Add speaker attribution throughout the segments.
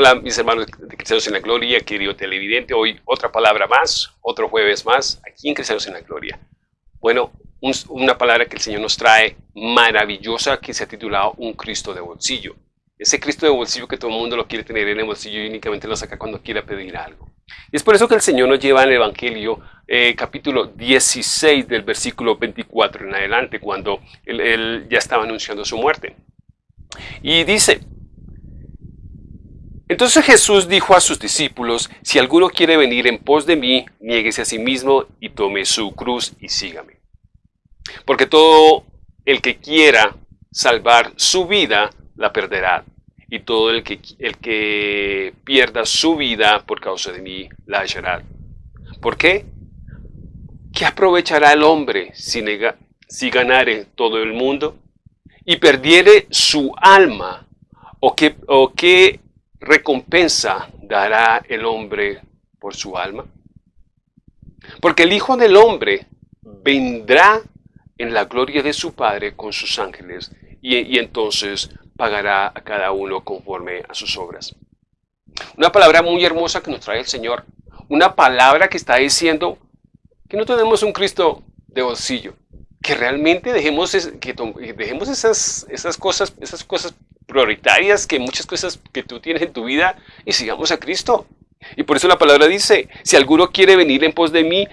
Speaker 1: Hola mis hermanos de Cristianos en la Gloria, querido televidente, hoy otra palabra más, otro jueves más, aquí en Cristianos en la Gloria. Bueno, una palabra que el Señor nos trae maravillosa que se ha titulado Un Cristo de Bolsillo. Ese Cristo de bolsillo que todo el mundo lo quiere tener en el bolsillo y únicamente lo saca cuando quiera pedir algo. Y es por eso que el Señor nos lleva en el Evangelio eh, capítulo 16 del versículo 24 en adelante, cuando él ya estaba anunciando su muerte. Y dice, entonces Jesús dijo a sus discípulos, si alguno quiere venir en pos de mí, niéguese a sí mismo y tome su cruz y sígame. Porque todo el que quiera salvar su vida, la perderá. Y todo el que, el que pierda su vida por causa de mí, la hallará. ¿Por qué? ¿Qué aprovechará el hombre si, si ganare todo el mundo y perdiere su alma? ¿O qué, o recompensa dará el hombre por su alma? Porque el Hijo del Hombre vendrá en la gloria de su Padre con sus ángeles y, entonces pagará a cada uno conforme a sus obras. Una palabra muy hermosa que nos trae el Señor. Una palabra que está diciendo que no tenemos un Cristo de bolsillo. Que realmente dejemos, que dejemos esas, esas, cosas, esas cosas prioritarias que muchas cosas que tú tienes en tu vida y sigamos a Cristo. Y por eso la palabra dice, si alguno quiere venir en pos de mí,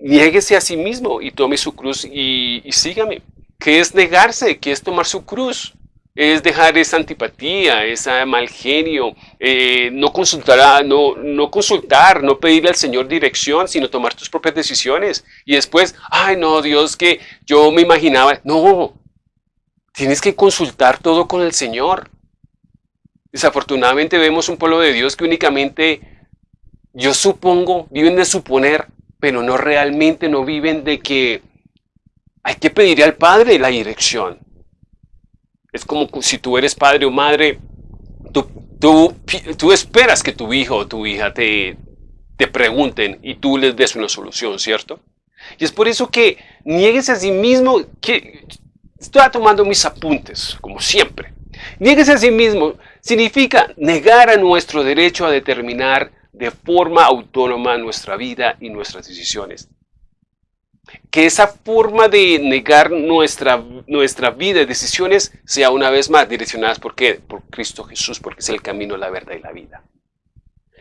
Speaker 1: niéguese a sí mismo y tome su cruz y, sígame. ¿Qué es negarse? ¿Qué es tomar su cruz? Es dejar esa antipatía, ese mal genio, eh, no, consultar, no, no consultar, no pedirle al Señor dirección, sino tomar tus propias decisiones. Y después, ay no, Dios, que yo me imaginaba. No, Tienes que consultar todo con el Señor. Desafortunadamente vemos un pueblo de Dios que únicamente, yo supongo, viven de suponer, pero no realmente no viven de que hay que pedirle al Padre la dirección. Es como si tú eres padre o madre, tú, esperas que tu hijo o tu hija te, te pregunten y tú les des una solución, ¿cierto? Y es por eso que niegues a sí mismo, que Estoy tomando mis apuntes, como siempre. Niéguese a sí mismo significa negar a nuestro derecho a determinar de forma autónoma nuestra vida y nuestras decisiones. Que esa forma de negar nuestra, nuestra vida y decisiones sea una vez más direccionadas ¿por, por Cristo Jesús, porque es el camino, la verdad y la vida.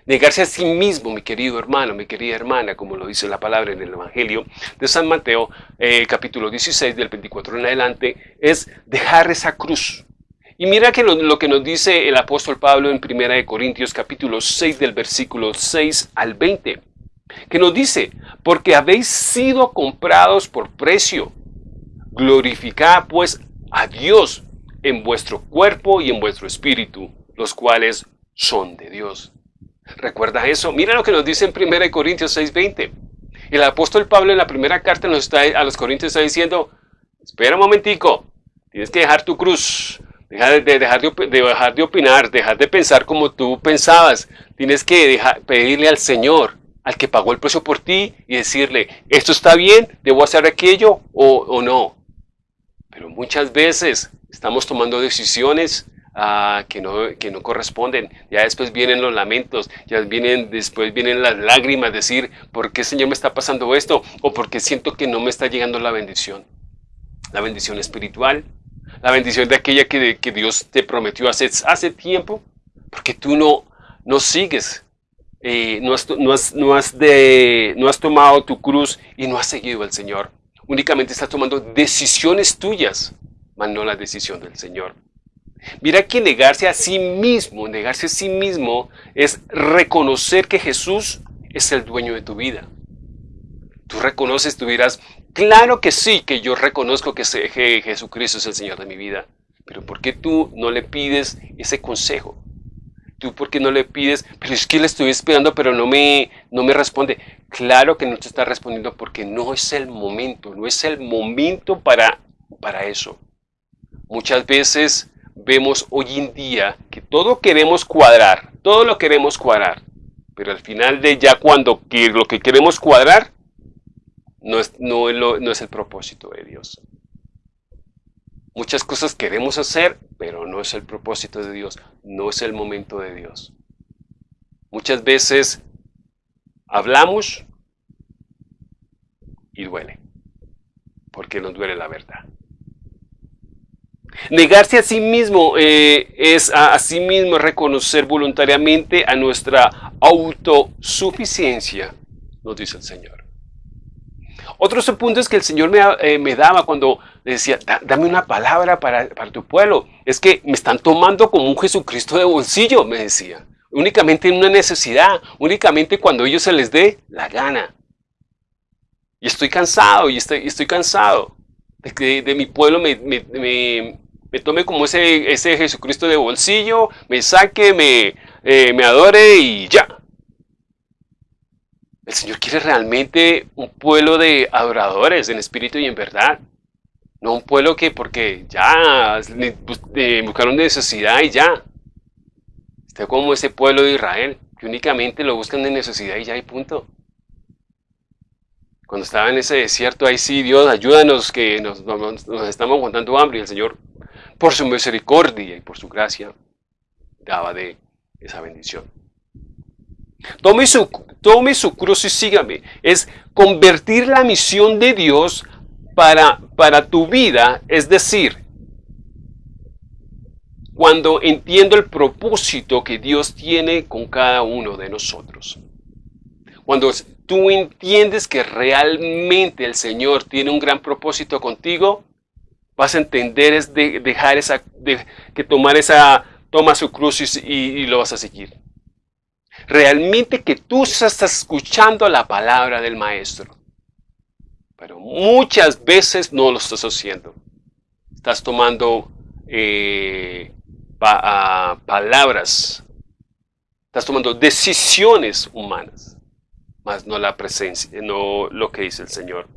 Speaker 1: Negarse a sí mismo, mi querido hermano, mi querida hermana, como lo dice la palabra en el Evangelio de San Mateo, eh, capítulo 16, del 24 en adelante, es dejar esa cruz. Y mira que lo, que nos dice el apóstol Pablo en 1 Corintios capítulo 6 del versículo 6 al 20, que nos dice, porque habéis sido comprados por precio, glorificad pues a Dios en vuestro cuerpo y en vuestro espíritu, los cuales son de Dios. Recuerda eso. Mira lo que nos dice en 1 Corintios 6:20. El apóstol Pablo en la primera carta nos está, a los Corintios está diciendo, espera un momentico, tienes que dejar tu cruz, dejar de, dejar de, de opinar, dejar de pensar como tú pensabas. Tienes que pedirle al Señor, al que pagó el precio por ti, y decirle, esto está bien, debo hacer aquello o no. Pero muchas veces estamos tomando decisiones que, no, que no corresponden. Ya después vienen los lamentos, ya vienen, después vienen las lágrimas, decir, ¿por qué Señor me está pasando esto? O porque siento que no me está llegando la bendición. La bendición espiritual, la bendición de aquella que, que Dios te prometió hace, hace tiempo, porque tú no, no sigues eh, no, has, no, has, no, has de, no, has, tomado tu cruz y no has seguido al Señor. Únicamente estás tomando decisiones tuyas, mas no la decisión del Señor. Mira que negarse a sí mismo, negarse a sí mismo es reconocer que Jesús es el dueño de tu vida. Tú reconoces, tú dirás, claro que sí, que yo reconozco que Jesucristo es el Señor de mi vida. Pero ¿por qué tú no le pides ese consejo? ¿Tú por qué no le pides, pero es que le estoy esperando, pero no me, no me responde? Claro que no te está respondiendo porque no es el momento, no es el momento para, para eso. Muchas veces vemos hoy en día que todo queremos cuadrar, todo lo queremos cuadrar, pero al final de ya cuando lo que queremos cuadrar no es, no, no es el propósito de Dios. Muchas cosas queremos hacer, pero no es el propósito de Dios, no es el momento de Dios. Muchas veces hablamos y duele, porque nos duele la verdad. Negarse a sí mismo eh, es a, sí mismo reconocer voluntariamente a nuestra autosuficiencia, nos dice el Señor. Otros puntos que el Señor me, eh, daba cuando decía, dame una palabra para, para tu pueblo, es que me están tomando como un Jesucristo de bolsillo, me decía. Únicamente en una necesidad, únicamente cuando ellos se les dé la gana. Y estoy cansado, y estoy, estoy cansado de que de mi pueblo me, me tome como ese, ese Jesucristo de bolsillo, me saque, me, eh, me adore y ya. El Señor quiere realmente un pueblo de adoradores en espíritu y en verdad. No un pueblo que porque ya buscaron necesidad y ya. Está como ese pueblo de Israel, que únicamente lo buscan de necesidad y ya y punto. Cuando estaba en ese desierto, ahí sí, Dios, ayúdanos que nos, nos, nos estamos aguantando hambre. Y el Señor por su misericordia y por su gracia, daba de esa bendición. Tome su, tome su cruz y sígame. Es convertir la misión de Dios para, para tu vida, es decir, cuando entiendo el propósito que Dios tiene con cada uno de nosotros. Cuando tú entiendes que realmente el Señor tiene un gran propósito contigo, vas a entender es de dejar esa, de, que tomar esa, toma su cruz y, lo vas a seguir. Realmente que tú estás escuchando la palabra del maestro. Pero muchas veces no lo estás haciendo. Estás tomando eh, palabras. Estás tomando decisiones humanas. Más no la presencia, no lo que dice el Señor.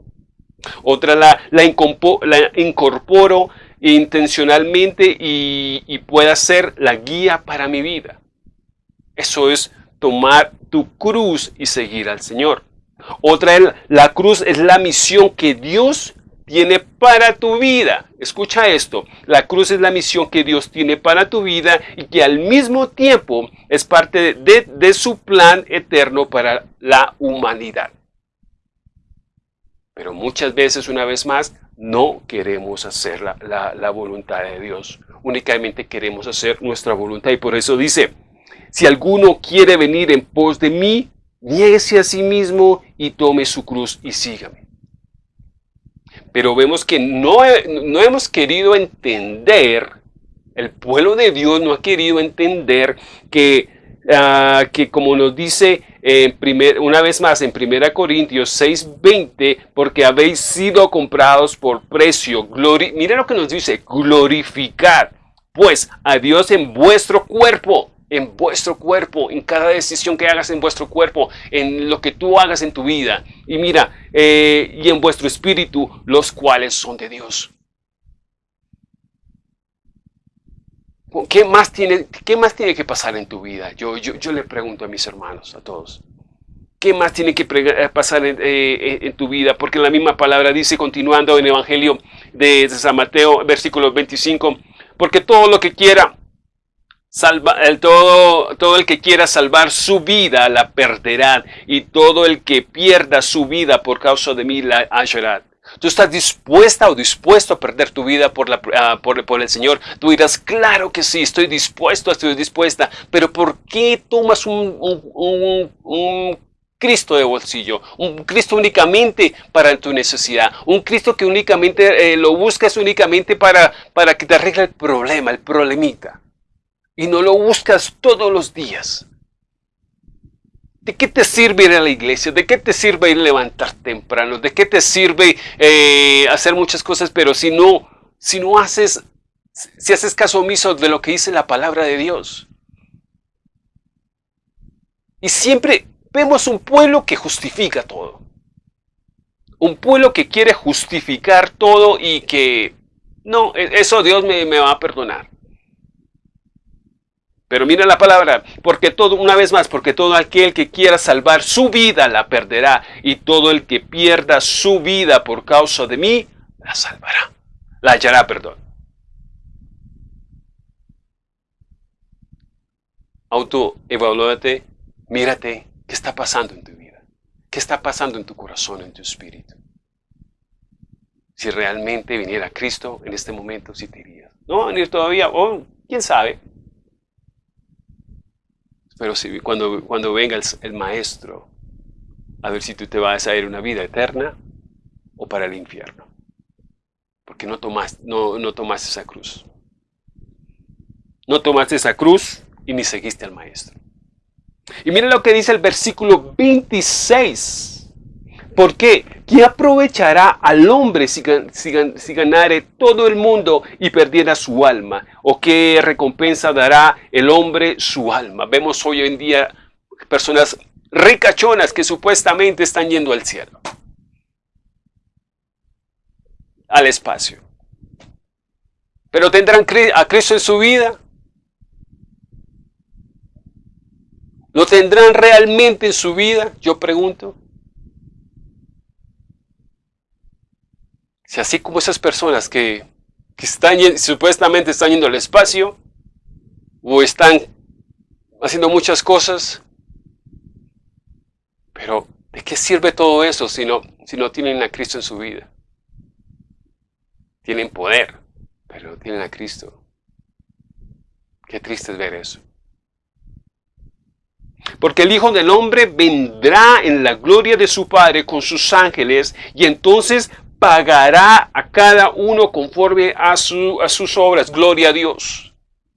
Speaker 1: Otra la, la, incorporo intencionalmente y, pueda ser la guía para mi vida. Eso es tomar tu cruz y seguir al Señor. Otra, la cruz es la misión que Dios tiene para tu vida. Escucha esto, la cruz es la misión que Dios tiene para tu vida y que al mismo tiempo es parte de su plan eterno para la humanidad. Pero muchas veces, una vez más, no queremos hacer la, voluntad de Dios. Únicamente queremos hacer nuestra voluntad. Y por eso dice, si alguno quiere venir en pos de mí, niéguese a sí mismo y tome su cruz y sígame. Pero vemos que no, no hemos querido entender, el pueblo de Dios no ha querido entender que, ah, que como nos dice primer, una vez más en 1 Corintios 6:20, porque habéis sido comprados por precio. Glori Mire lo que nos dice, glorificar pues a Dios en vuestro cuerpo, en vuestro cuerpo, en cada decisión que hagas en vuestro cuerpo, en lo que tú hagas en tu vida. Y mira, eh, y en vuestro espíritu, los cuales son de Dios. ¿Qué más, tiene, ¿Qué más tiene que pasar en tu vida? Yo, yo, le pregunto a mis hermanos, a todos. ¿Qué más tiene que eh, pasar eh, en, tu vida? Porque la misma palabra dice, continuando en el Evangelio de, San Mateo, versículo 25, porque todo lo que quiera, el, todo el que quiera salvar su vida la perderá, y todo el que pierda su vida por causa de mí la hallará. ¿Tú estás dispuesta o dispuesto a perder tu vida por, la, ah, por, el Señor? Tú dirás, claro que sí, estoy dispuesto, estoy dispuesta. Pero ¿por qué tomas un, un, Cristo de bolsillo? Un Cristo únicamente para tu necesidad. Un Cristo que únicamente eh, lo buscas únicamente para, para que te arregle el problema, el problemita. Y no lo buscas todos los días. ¿De qué te sirve ir a la iglesia? ¿De qué te sirve ir levantar temprano? ¿De qué te sirve eh, hacer muchas cosas? Pero si no, si no haces, si haces caso omiso de lo que dice la palabra de Dios. Y siempre vemos un pueblo que justifica todo. Un pueblo que quiere justificar todo y que no, e-, eso Dios me va a perdonar. Pero mira la palabra, porque todo, una vez más, porque todo aquel que quiera salvar su vida la perderá, y todo el que pierda su vida por causa de mí, la salvará. La hallará, perdón. Autoevalúate, Mírate qué está pasando en tu vida, qué está pasando en tu corazón, en tu espíritu. Si realmente viniera Cristo en este momento, si te irías. No va a venir todavía, o quién sabe. Pero si, cuando, venga el, Maestro, a ver si tú te vas a ir una vida eterna o para el infierno. Porque no tomaste, no, no esa cruz. No tomaste esa cruz y ni seguiste al Maestro. Y miren lo que dice el versículo 26. ¿Por qué? ¿Qué aprovechará al hombre si, ganare todo el mundo y perdiera su alma? ¿O qué recompensa dará el hombre su alma? Vemos hoy en día personas ricachonas que supuestamente están yendo al cielo, al espacio. Pero tendrán a Cristo en su vida. ¿Lo tendrán realmente en su vida? Yo pregunto. Si así como esas personas que, están, supuestamente están yendo al espacio o están haciendo muchas cosas, pero ¿de qué sirve todo eso si no, si no tienen a Cristo en su vida? Tienen poder, pero no tienen a Cristo. Qué triste es ver eso. Porque el Hijo del Hombre vendrá en la gloria de su Padre con sus ángeles y entonces pagará a cada uno conforme a, su, a sus obras. Gloria a Dios.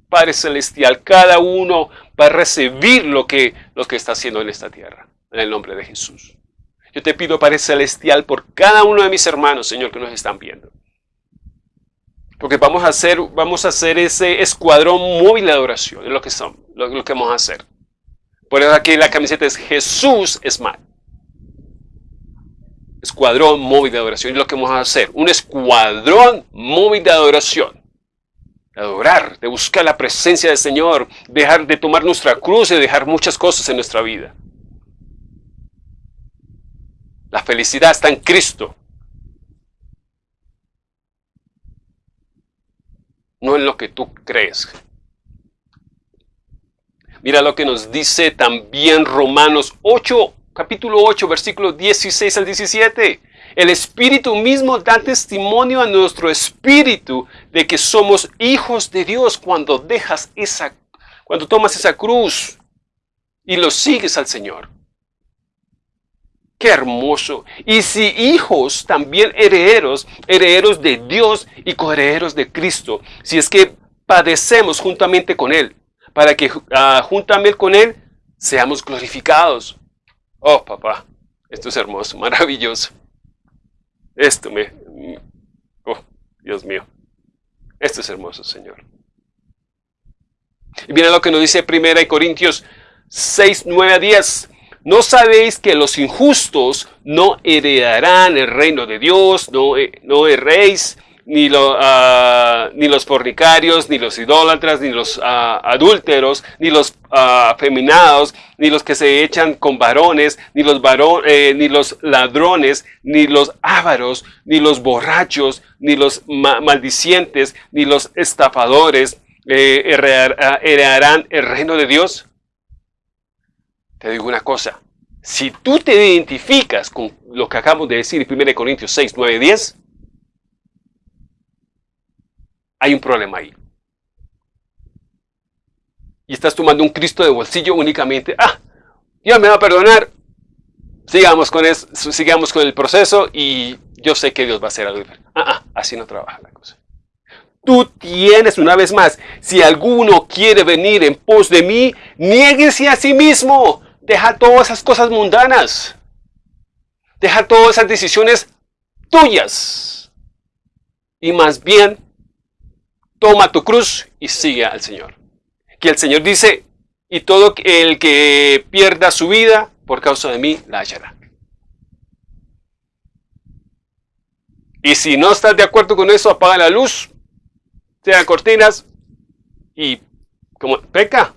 Speaker 1: Padre Celestial, cada uno va a recibir lo que, que está haciendo en esta tierra, en el nombre de Jesús. Yo te pido, Padre Celestial, por cada uno de mis hermanos, Señor, que nos están viendo. Porque vamos a hacer, vamos a hacer ese escuadrón móvil de adoración, es lo que, son, lo, lo que vamos a hacer. Por eso aquí la camiseta es Jesús es mal escuadrón móvil de adoración. Y lo que vamos a hacer, un escuadrón móvil de adoración. De adorar, de buscar la presencia del Señor, dejar de tomar nuestra cruz y dejar muchas cosas en nuestra vida. La felicidad está en Cristo. No en lo que tú crees. Mira lo que nos dice también Romanos 8, capítulo 8, versículos 16 al 17. El Espíritu mismo da testimonio a nuestro espíritu de que somos hijos de Dios cuando dejas esa, cuando tomas esa cruz y lo sigues al Señor. Qué hermoso. Y si hijos, también herederos, herederos de Dios y coherederos de Cristo. Si es que padecemos juntamente con Él, para que uh, juntamente con Él seamos glorificados. Oh, papá, esto es hermoso, maravilloso. Esto me... Oh, Dios mío. Esto es hermoso, Señor. Y viene lo que nos dice 1 Corintios 6, 9 a 10. ¿No sabéis que los injustos no heredarán el reino de Dios? No, eh, no erréis ni, lo, uh, ni los fornicarios, ni los idólatras, ni los uh, adúlteros, ni los uh, ni los que se echan con varones, ni los, eh, ni los ladrones, ni los ávaros, ni los borrachos, ni los ma maldicientes, ni los estafadores eh, heredarán el reino de Dios. Te digo una cosa, si tú te identificas con lo que acabamos de decir en 1 Corintios 6, 9, 10, hay un problema ahí. Y estás tomando un Cristo de bolsillo únicamente. Ah, Dios me va a perdonar. Sigamos con, eso, sigamos con el proceso y yo sé que Dios va a hacer algo diferente. Ah, ah, así no trabaja la cosa. Tú tienes, una vez más, si alguno quiere venir en pos de mí, niéguese a sí mismo. Deja todas esas cosas mundanas. Deja todas esas decisiones tuyas. Y más bien toma tu cruz y sigue al Señor. Que el Señor dice, y todo el que pierda su vida por causa de mí, la hallará. Y si no estás de acuerdo con eso, apaga la luz, sea cortinas y como peca.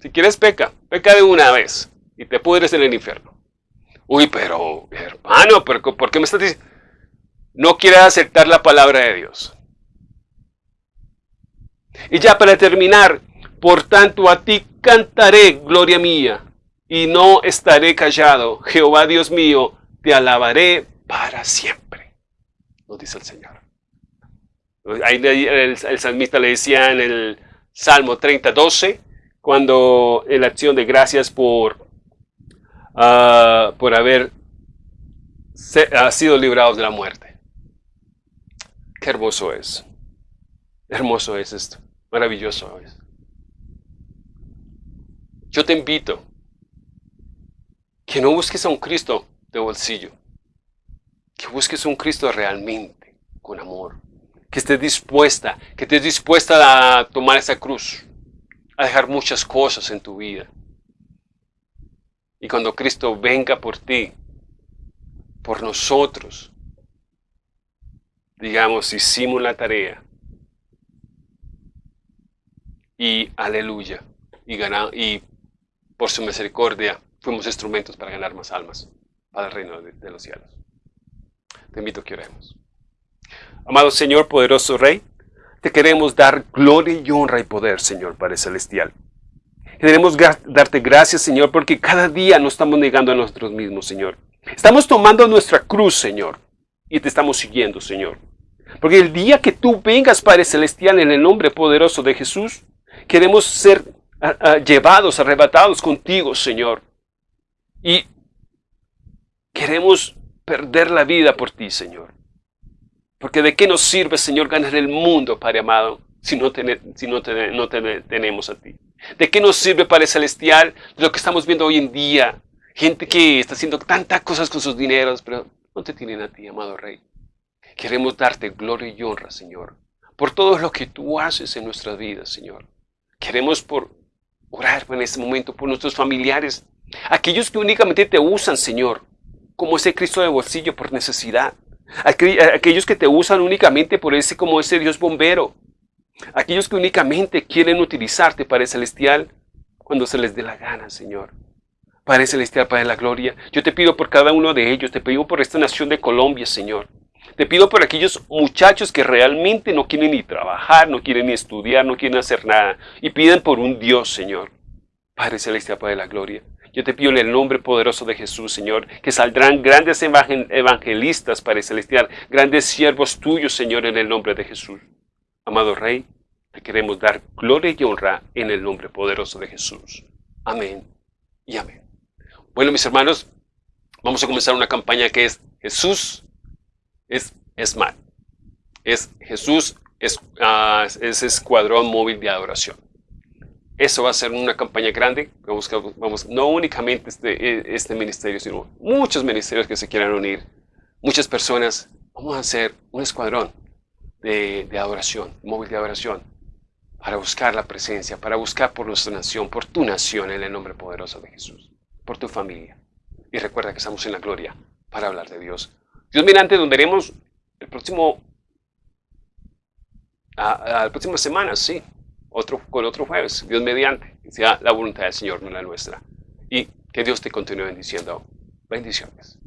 Speaker 1: Si quieres peca, peca de una vez y te pudres en el infierno. Uy, pero hermano, ¿por qué me estás diciendo? No quieres aceptar la palabra de Dios. Y ya para terminar, por tanto a ti cantaré, gloria mía. y no estaré callado. Jehová Dios mío, te alabaré para siempre, nos dice el Señor. Ahí el, salmista le decía en el Salmo 30, 12, cuando en la acción de gracias por, ah, por haber sido librados de la muerte. Qué hermoso es. Hermoso es esto. Maravilloso. Yo te invito que no busques a un Cristo de bolsillo, que busques un Cristo realmente, con amor, que estés dispuesta, que estés dispuesta a tomar esa cruz, a dejar muchas cosas en tu vida. Y cuando Cristo venga por ti, por nosotros, digamos, hicimos la tarea. Y aleluya. Y, y por su misericordia fuimos instrumentos para ganar más almas para el reino de, los cielos. Te invito que oremos. Amado Señor, poderoso Rey, te queremos dar gloria y honra y poder, Señor, Padre Celestial. Queremos darte gracias, Señor, porque cada día nos estamos negando a nosotros mismos, Señor. Estamos tomando nuestra cruz, Señor, y te estamos siguiendo, Señor. Porque el día que tú vengas, Padre Celestial, en el nombre poderoso de Jesús, queremos ser llevados, arrebatados contigo, Señor. Y queremos perder la vida por ti, Señor. Porque de qué nos sirve, Señor, ganar el mundo, Padre amado, si no, si no, no tenemos a ti. ¿De qué nos sirve, Padre Celestial, lo que estamos viendo hoy en día? Gente que está haciendo tantas cosas con sus dineros, pero no te tienen a ti, amado Rey. Queremos darte gloria y honra, Señor, por todo lo que tú haces en nuestras vidas, Señor. Queremos por orar en este momento por nuestros familiares, aquellos que únicamente te usan, Señor, como ese Cristo de bolsillo por necesidad. Aquellos que te usan únicamente por ese como ese Dios bombero. Aquellos que únicamente quieren utilizarte, Padre Celestial, cuando se les dé la gana, Señor. Padre Celestial, Padre de la Gloria, yo te pido por cada uno de ellos, te pido por esta nación de Colombia, Señor. Te pido por aquellos muchachos que realmente no quieren ni trabajar, no quieren ni estudiar, no quieren hacer nada y piden por un Dios, Señor. Padre Celestial, Padre de la Gloria. Yo te pido en el nombre poderoso de Jesús, Señor, que saldrán grandes evangelistas, Padre Celestial, grandes siervos tuyos, Señor, en el nombre de Jesús. Amado Rey, te queremos dar gloria y honra en el nombre poderoso de Jesús. Amén y amén. Bueno, mis hermanos, vamos a comenzar una campaña que es Jesús es SMAT. Es Jesús, es, uh, es Escuadrón Móvil de Adoración. Eso va a ser una campaña grande. Vamos, vamos, no únicamente este, este ministerio, sino muchos ministerios que se quieran unir. Muchas personas. Vamos a hacer un escuadrón de, de adoración, móvil de adoración, para buscar la presencia, para buscar por nuestra nación, por tu nación, en el nombre poderoso de Jesús, por tu familia. Y recuerda que estamos en la gloria para hablar de Dios Dios mediante nos veremos el próximo, a, la próxima semana, sí, otro, con otro jueves, Dios mediante, que sea la voluntad del Señor, no la nuestra. Y que Dios te continúe bendiciendo. Bendiciones.